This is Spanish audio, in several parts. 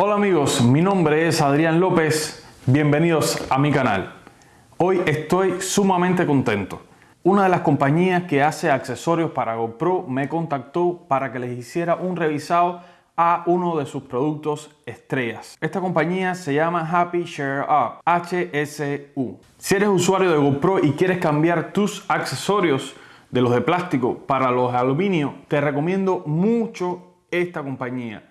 Hola amigos, mi nombre es Adrián López, bienvenidos a mi canal. Hoy estoy sumamente contento. Una de las compañías que hace accesorios para GoPro me contactó para que les hiciera un revisado a uno de sus productos estrellas. Esta compañía se llama Happy Share Up, HSU. Si eres usuario de GoPro y quieres cambiar tus accesorios de los de plástico para los de aluminio, te recomiendo mucho esta compañía.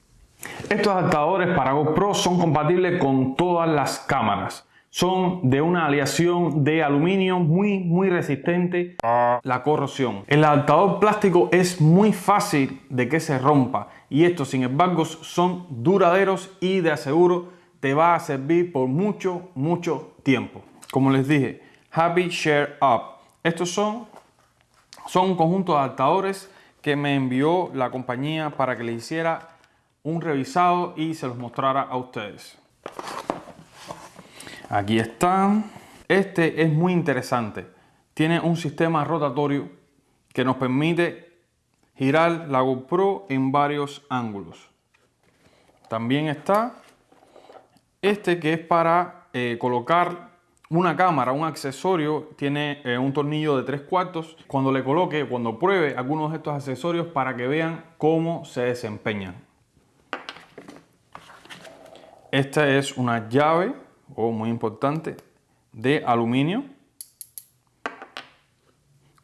Estos adaptadores para GoPro son compatibles con todas las cámaras. Son de una aleación de aluminio muy muy resistente a la corrosión. El adaptador plástico es muy fácil de que se rompa y estos sin embargo son duraderos y de aseguro te va a servir por mucho mucho tiempo. Como les dije, Happy Share Up. Estos son, son un conjunto de adaptadores que me envió la compañía para que le hiciera un revisado y se los mostrara a ustedes. Aquí están. Este es muy interesante. Tiene un sistema rotatorio que nos permite girar la GoPro en varios ángulos. También está este que es para eh, colocar una cámara, un accesorio, tiene eh, un tornillo de 3 cuartos. Cuando le coloque, cuando pruebe algunos de estos accesorios para que vean cómo se desempeñan. Esta es una llave, o muy importante, de aluminio.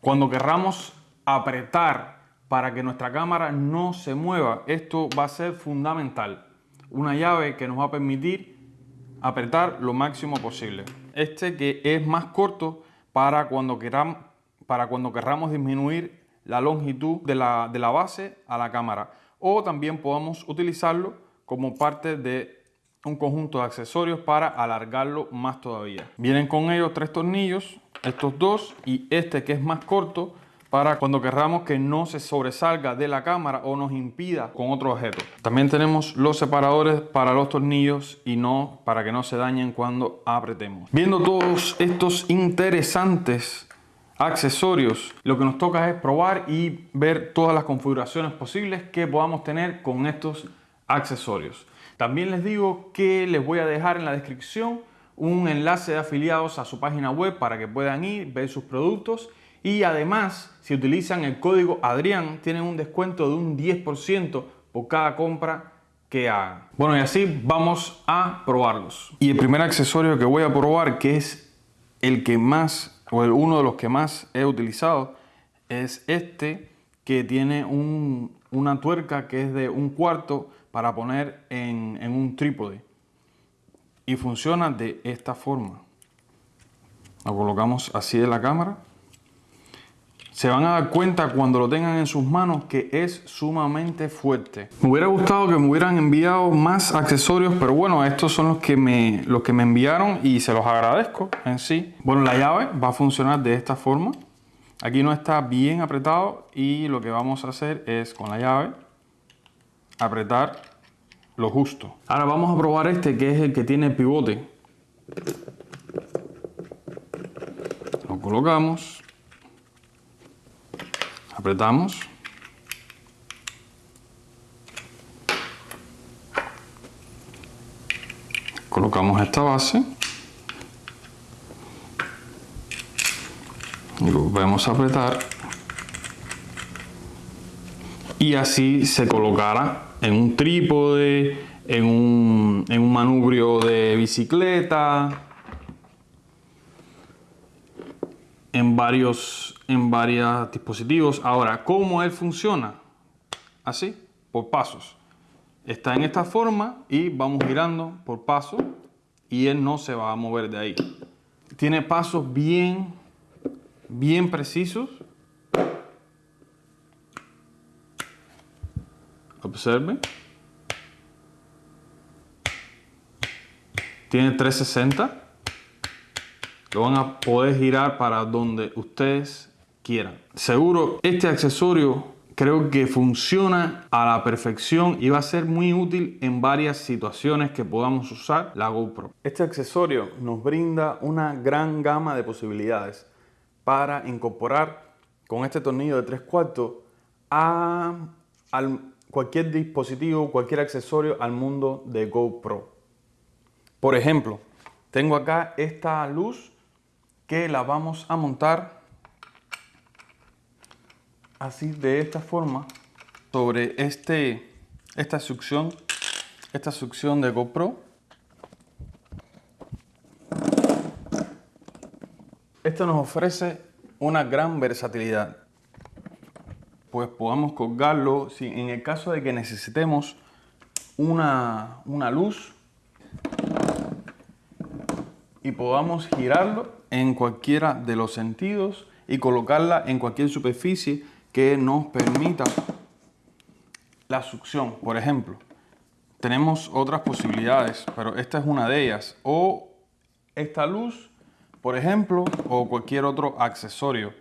Cuando querramos apretar para que nuestra cámara no se mueva, esto va a ser fundamental. Una llave que nos va a permitir apretar lo máximo posible. Este que es más corto para cuando, queramos, para cuando querramos disminuir la longitud de la, de la base a la cámara. O también podemos utilizarlo como parte de un conjunto de accesorios para alargarlo más todavía. Vienen con ellos tres tornillos, estos dos y este que es más corto para cuando querramos que no se sobresalga de la cámara o nos impida con otro objeto. También tenemos los separadores para los tornillos y no para que no se dañen cuando apretemos. Viendo todos estos interesantes accesorios, lo que nos toca es probar y ver todas las configuraciones posibles que podamos tener con estos accesorios. También les digo que les voy a dejar en la descripción un enlace de afiliados a su página web para que puedan ir, ver sus productos y además si utilizan el código Adrián tienen un descuento de un 10% por cada compra que hagan. Bueno y así vamos a probarlos. Y el primer accesorio que voy a probar que es el que más o uno de los que más he utilizado es este que tiene una tuerca que es de un cuarto para poner en, un trípode y funciona de esta forma. Lo colocamos así en la cámara. Se van a dar cuenta cuando lo tengan en sus manos que es sumamente fuerte. Me hubiera gustado que me hubieran enviado más accesorios, pero bueno, estos son los que me, los que me enviaron y se los agradezco en sí. Bueno, la llave va a funcionar de esta forma. Aquí no está bien apretado y lo que vamos a hacer es con la llave apretar lo justo. Ahora vamos a probar este que es el que tiene pivote. Lo colocamos. Apretamos. Colocamos esta base. Y lo volvemos a apretar. Y así se colocará en un trípode, en un, en un manubrio de bicicleta, en varios, en varios dispositivos. Ahora, ¿cómo él funciona? Así, por pasos. Está en esta forma y vamos girando por paso y él no se va a mover de ahí. Tiene pasos bien, bien precisos Observen. Tiene 360. Lo van a poder girar para donde ustedes quieran. Seguro este accesorio creo que funciona a la perfección y va a ser muy útil en varias situaciones que podamos usar la GoPro. Este accesorio nos brinda una gran gama de posibilidades para incorporar con este tornillo de 3 cuartos a, al cualquier dispositivo, cualquier accesorio al mundo de GoPro. Por ejemplo, tengo acá esta luz que la vamos a montar así de esta forma sobre este, esta succión, esta succión de GoPro. Esto nos ofrece una gran versatilidad. Pues podamos colgarlo si en el caso de que necesitemos una, una luz y podamos girarlo en cualquiera de los sentidos y colocarla en cualquier superficie que nos permita la succión. Por ejemplo, tenemos otras posibilidades, pero esta es una de ellas. O esta luz, por ejemplo, o cualquier otro accesorio.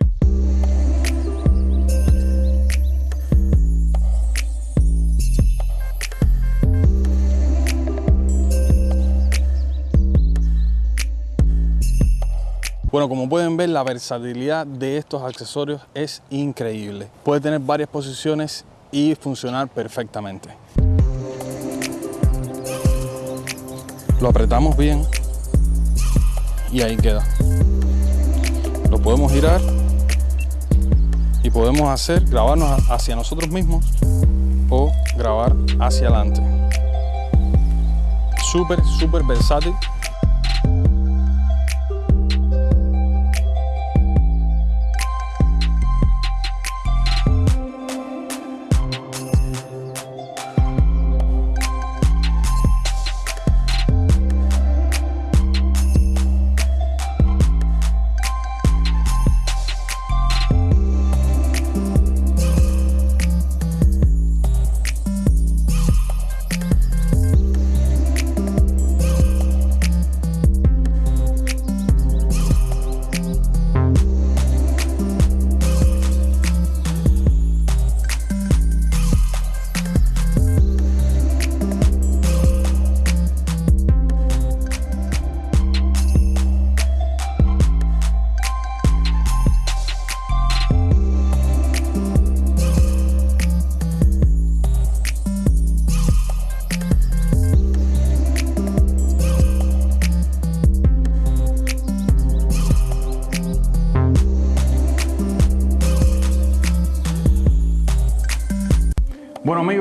Bueno, como pueden ver, la versatilidad de estos accesorios es increíble. Puede tener varias posiciones y funcionar perfectamente. Lo apretamos bien y ahí queda. Lo podemos girar y podemos hacer, grabarnos hacia nosotros mismos o grabar hacia adelante. Súper, súper versátil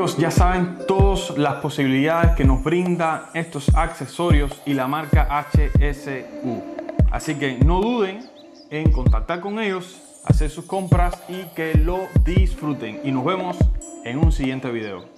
ya saben todas las posibilidades que nos brinda estos accesorios y la marca HSU. Así que no duden en contactar con ellos, hacer sus compras y que lo disfruten. Y nos vemos en un siguiente video.